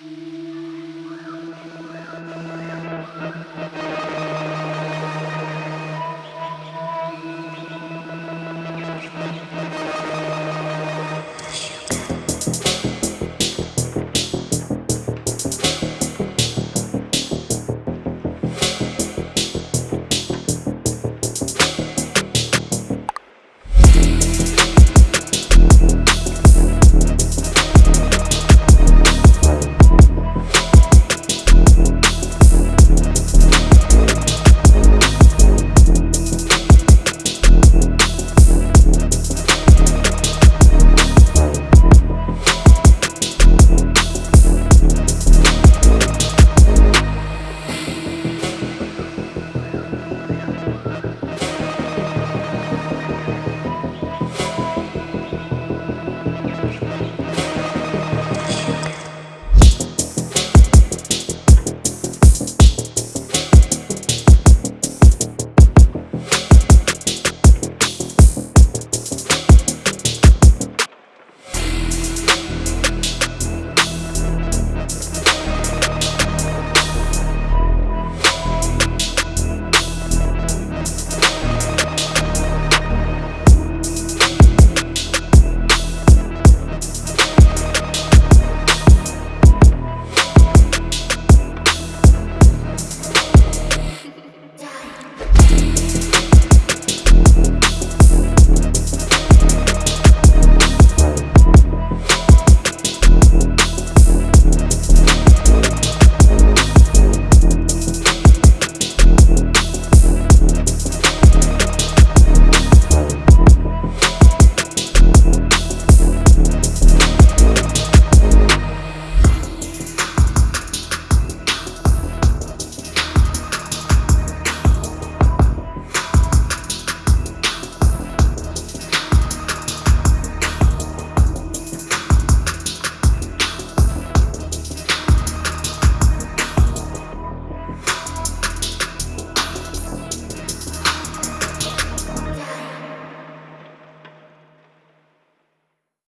Mm-hmm.